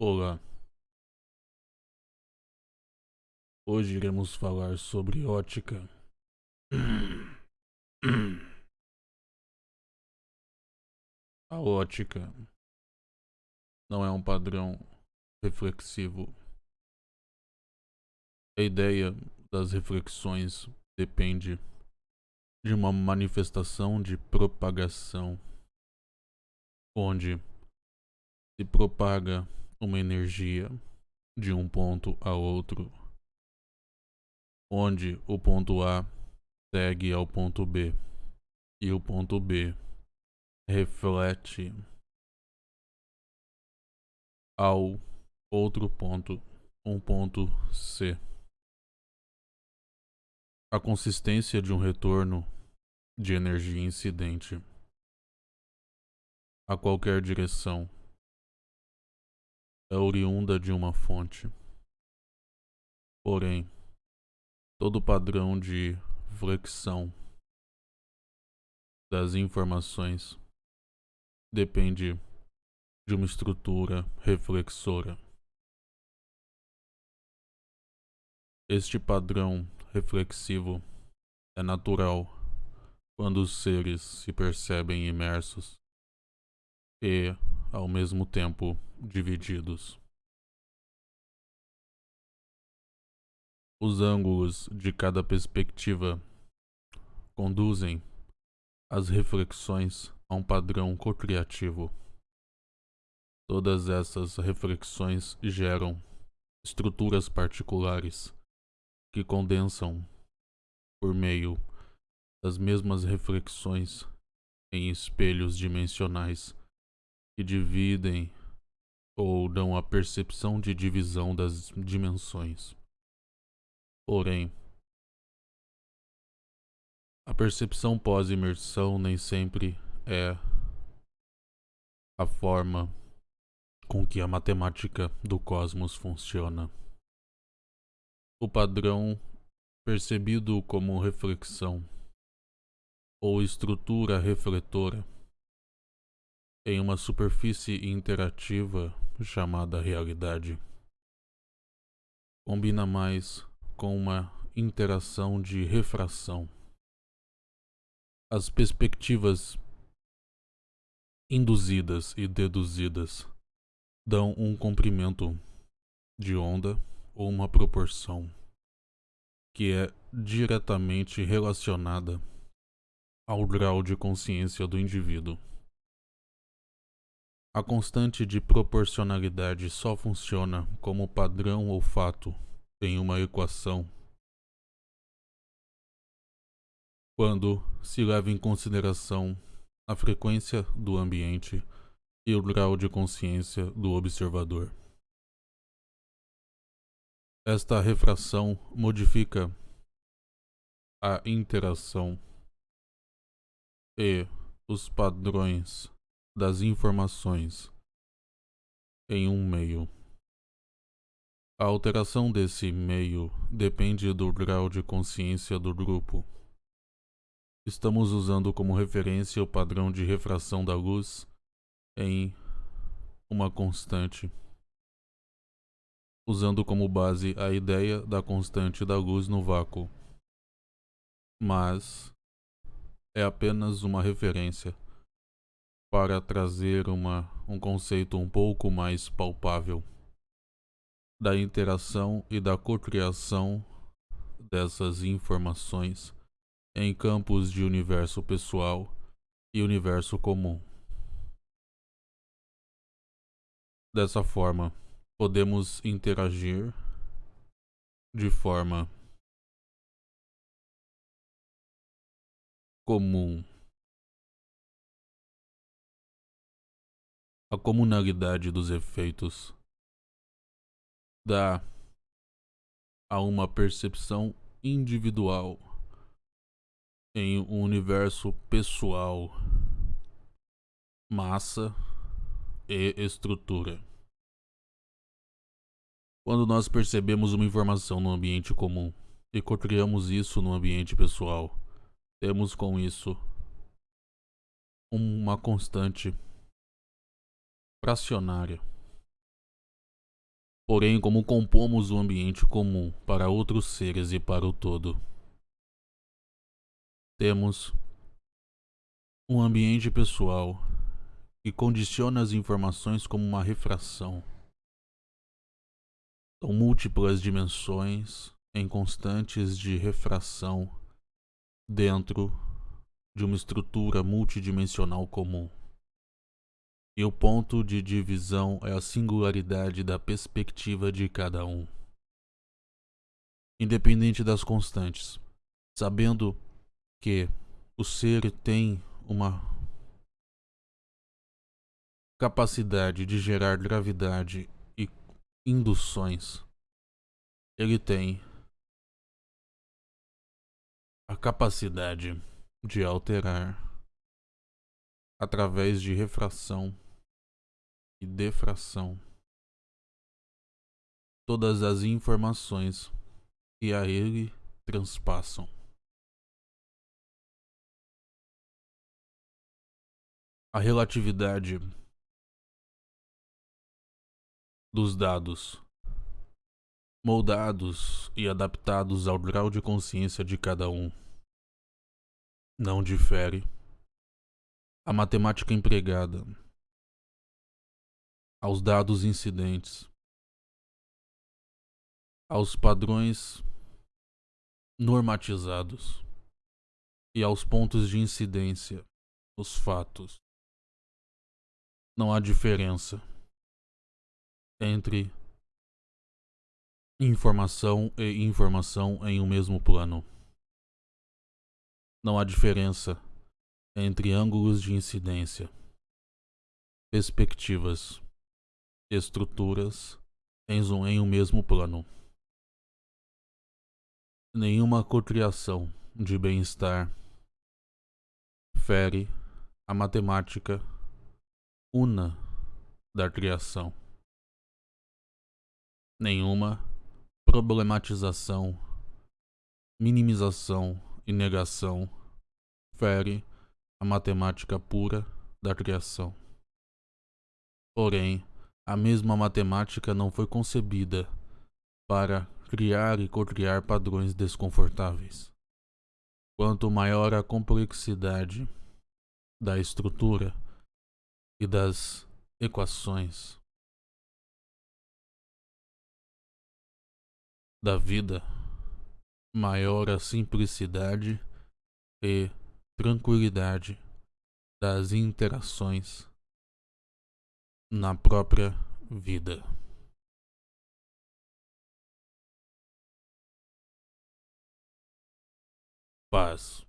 Olá. Hoje iremos falar sobre ótica. A ótica não é um padrão reflexivo. A ideia das reflexões depende de uma manifestação de propagação, onde se propaga uma energia de um ponto a outro, onde o ponto A segue ao ponto B e o ponto B reflete ao outro ponto, um ponto C. A consistência de um retorno de energia incidente a qualquer direção é oriunda de uma fonte. Porém, todo padrão de flexão das informações depende de uma estrutura reflexora. Este padrão reflexivo é natural quando os seres se percebem imersos e, ao mesmo tempo, divididos. Os ângulos de cada perspectiva conduzem as reflexões a um padrão co-criativo. Todas essas reflexões geram estruturas particulares que condensam por meio das mesmas reflexões em espelhos dimensionais que dividem ou dão a percepção de divisão das dimensões. Porém, a percepção pós-imersão nem sempre é a forma com que a matemática do cosmos funciona. O padrão percebido como reflexão ou estrutura refletora em uma superfície interativa chamada realidade. Combina mais com uma interação de refração. As perspectivas induzidas e deduzidas dão um comprimento de onda ou uma proporção que é diretamente relacionada ao grau de consciência do indivíduo. A constante de proporcionalidade só funciona como padrão ou fato em uma equação quando se leva em consideração a frequência do ambiente e o grau de consciência do observador. Esta refração modifica a interação e os padrões das informações em um meio. A alteração desse meio depende do grau de consciência do grupo. Estamos usando como referência o padrão de refração da luz em uma constante, usando como base a ideia da constante da luz no vácuo. Mas é apenas uma referência para trazer uma, um conceito um pouco mais palpável da interação e da cocriação dessas informações em campos de universo pessoal e universo comum. Dessa forma, podemos interagir de forma comum a comunalidade dos efeitos dá a uma percepção individual em um universo pessoal, massa e estrutura. Quando nós percebemos uma informação no ambiente comum e cocriamos isso no ambiente pessoal, temos com isso uma constante fracionária porém como compomos o ambiente comum para outros seres e para o todo. Temos um ambiente pessoal que condiciona as informações como uma refração. São múltiplas dimensões em constantes de refração dentro de uma estrutura multidimensional comum. E o ponto de divisão é a singularidade da perspectiva de cada um. Independente das constantes, sabendo que o ser tem uma capacidade de gerar gravidade e induções, ele tem a capacidade de alterar através de refração e defração todas as informações que a ele transpassam. A relatividade dos dados, moldados e adaptados ao grau de consciência de cada um, não difere. A matemática empregada aos dados incidentes, aos padrões normatizados e aos pontos de incidência, os fatos não há diferença entre informação e informação em um mesmo plano. Não há diferença entre ângulos de incidência, perspectivas, estruturas em um mesmo plano. Nenhuma cocriação de bem-estar fere a matemática una da criação. Nenhuma problematização, minimização e negação fere a matemática pura da criação. Porém, a mesma matemática não foi concebida para criar e cocriar padrões desconfortáveis. Quanto maior a complexidade da estrutura, e das equações da vida, maior a simplicidade e tranquilidade das interações na própria vida. Paz.